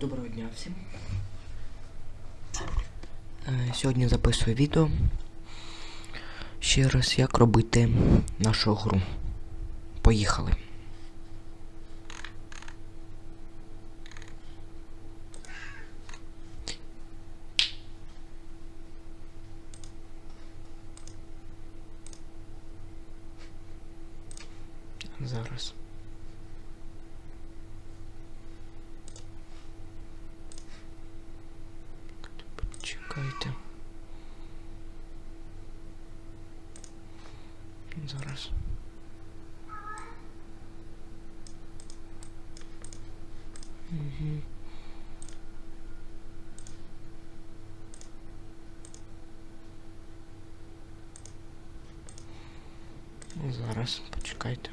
Доброго дня всім. Е, Сьогодні записую відео. Ще раз, як робити нашу гру. Поїхали. Зараз. Чекайте. Зараз. Угу. Зараз, почекайте.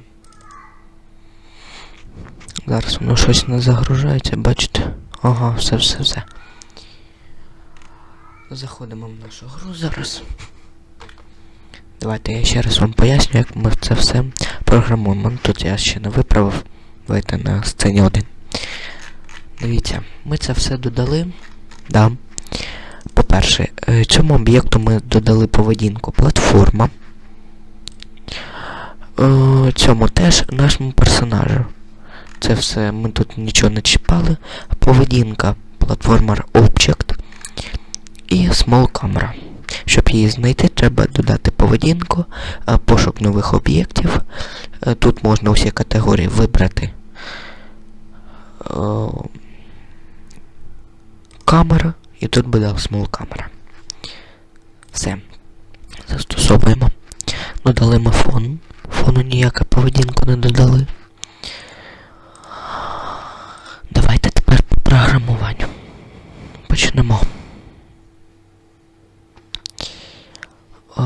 Зараз воно щось не загружається, бачите? Ага, все, все, все. Заходимо в нашу гру зараз. Давайте я ще раз вам поясню, як ми це все програмуємо. Ну, Тут я ще не виправив. Давайте на сцені 1. Дивіться, ми це все додали. Да. По-перше, е, цьому об'єкту ми додали поведінку платформа. Е, Цьому теж нашому персонажу. Це все ми тут нічого не чіпали. Поведінка платформер Object і Small Camera. Щоб її знайти, треба додати поведінку, е, пошук нових об'єктів. Е, Тут можна усі категорії вибрати. Е, Камера, і тут буде Small Camera. Все. Застосовуємо. Додали ми фон. Фону ніяку поведінку не додали. Давайте тепер по програмуванню. Почнемо. О,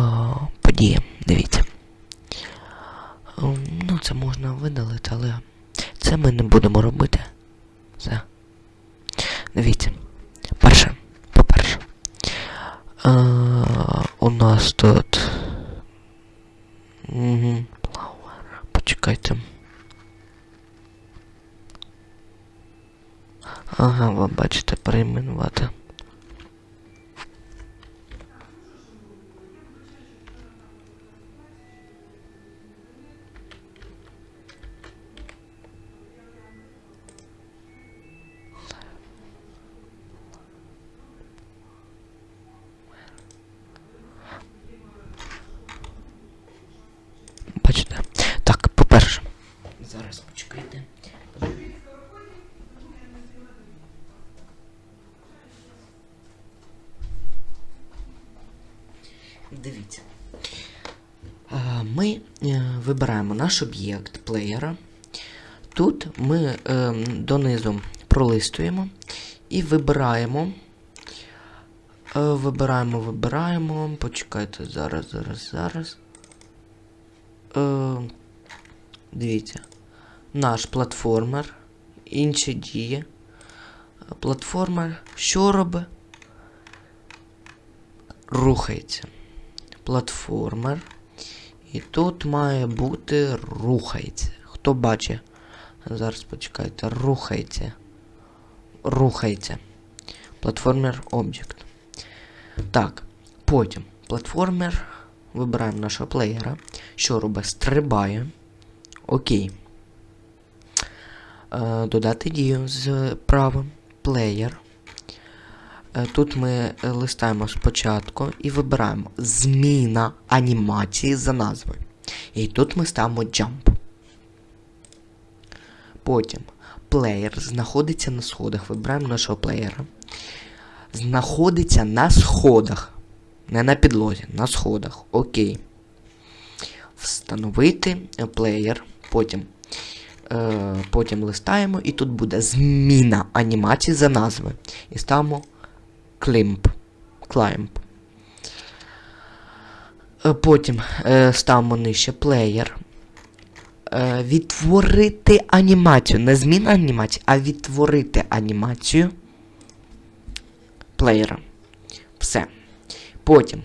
події, дивіться. Ем, Ну, це можна видалити, але це ми не будемо робити. Все. Дивіться. Перше, по-перше. Е, у нас тут. Ми е, вибираємо наш об'єкт плеєра. Тут ми е, донизу пролистуємо і вибираємо. Е, вибираємо, вибираємо. Почекайте, зараз, зараз, зараз. Дивіться. Наш платформер. Інші дії. Платформер. Що робить? Рухається. Платформер. І тут має бути рухається. Хто бачить? Зараз почекайте. Рухається. Рухається. Платформер Object. Так. Потім. Платформер. Вибираємо нашого плеєра. Що робить? Стрибає. Окей. Е, додати дію з правим. Плеєр. Е, Тут ми е, листаємо спочатку і вибираємо зміна анімації за назвою. І тут ми ставимо jump. Потім плеєр знаходиться на сходах. Вибираємо нашого плеєра. Знаходиться на сходах. Не на підлозі, на сходах. Окей. Встановити плеєр. Потім. Е, потім листаємо, і тут буде зміна анімації за назви. І ставимо Climb. Climb. Е, Потім е, ставимо нижче плеєр. Е, відтворити анімацію. Не зміна анімації, а відтворити анімацію плеєра. Все. Потім,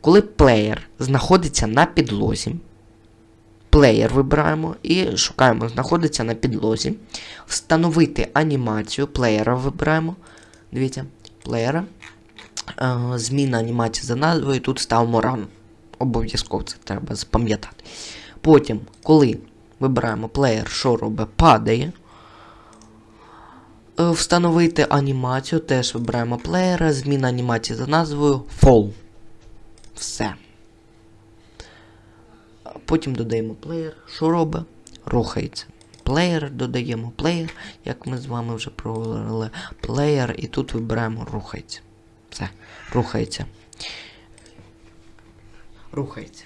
коли плеєр знаходиться на підлозі, плеєр вибираємо і шукаємо, знаходиться на підлозі. Встановити анімацію плеєра вибираємо. Дивіться, плеєра. Е, зміна анімації за назвою, тут ставимо run. Обов'язково це треба запам'ятати. Потім, коли вибираємо плеєр, що робить, падає. Е, Встановити анімацію, теж вибираємо плеєра, зміна анімації за назвою Fall. Все. Потім додаємо плеєр. Що робить? Рухається. Плеєр додаємо плеєр, як ми з вами вже проговорили. Плеєр, і тут вибираємо рухається. Все, рухається. Рухається.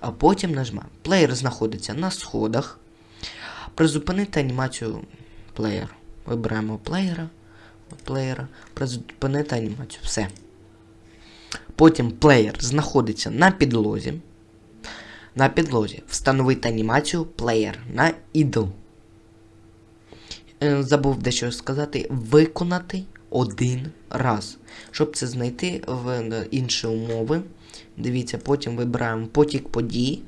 А потім нажимаємо. Плеєр знаходиться на сходах. Призупинити анімацію плеєр. Вибираємо плеєра. Плеєра. Призупинити анімацію. Все. Потім плеєр знаходиться на підлозі. На підлозі. Встановити анімацію плеєр на idle. Е, Забув дещо сказати. Виконати один раз. Щоб це знайти в е, інші умови. Дивіться, потім вибираємо потік подій.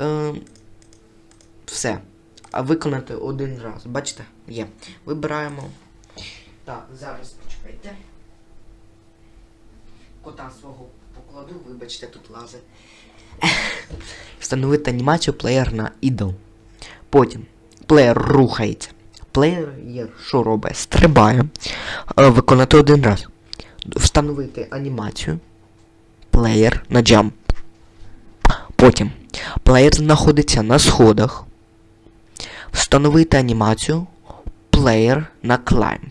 Е, все. А виконати один раз. Бачите? Є. Вибираємо. Так, зараз почекайте. Кота свого покладу, вибачте, тут лази. Встановити анімацію плеєр на idle. Потім плеєр рухається. Плеєр що робить? Стрибає. Е, Виконати один раз. Встановити анімацію. Плеєр на jump. Потім плеєр знаходиться на сходах. Встановити анімацію. Плеєр на climb.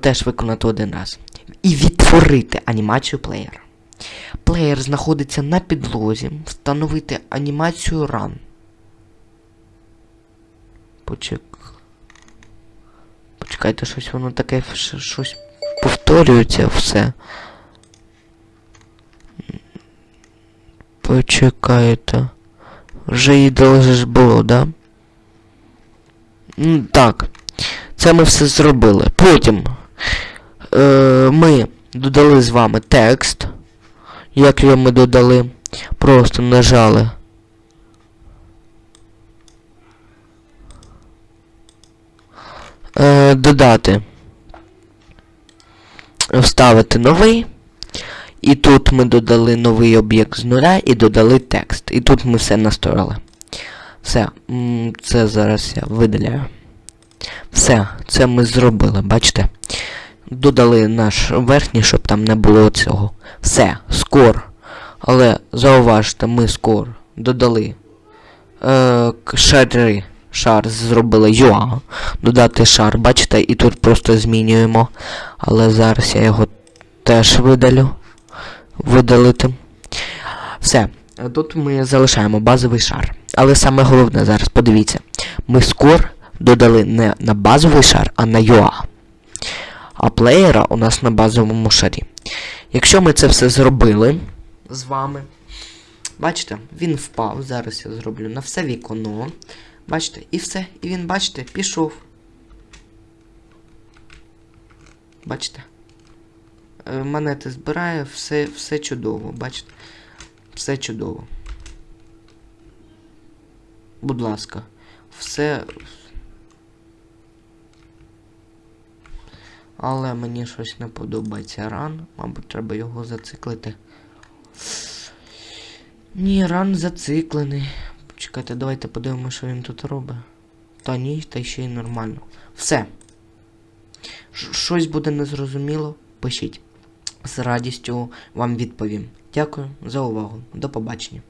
Теж виконати один раз. І відтворити анімацію плеєра. Плеєр знаходиться на підлозі. Встановити анімацію Run. Почек... Почекайте, щось воно таке щось повторюється все. Почекайте. Вже же ж було, да? Так. Це ми все зробили. Потім е, ми додали з вами текст. Як його ми додали? Просто нажали. Е, додати. Вставити новий. І тут ми додали новий об'єкт з нуля і додали текст. І тут ми все настроїли. Все, це зараз я видаляю. Все, це ми зробили, бачите? Додали наш верхній, щоб там не було цього. Все, скор. Але зауважте, ми скор додали. Е, шари. Шар зробили UA. Додати шар, бачите, і тут просто змінюємо. Але зараз я його теж видалю. Видалити. Все. Тут ми залишаємо базовий шар. Але саме головне зараз, подивіться. Ми скор додали не на базовий шар, а на UA. А плеєра у нас на базовому шарі. Якщо ми це все зробили з вами. Бачите, він впав. Зараз я зроблю на все вікно. Бачите, і все. І він, бачите, пішов. Бачите? Е, Монети збирає, все, все чудово, бачите? Все чудово. Будь ласка, все. Але мені щось не подобається ран. Мабуть, треба його зациклити. Ні, ран зациклений. Чекайте, давайте подивимося, що він тут робить. Та ні, та ще й нормально. Все. Ш Щось буде незрозуміло, пишіть. З радістю вам відповім. Дякую за увагу. До побачення.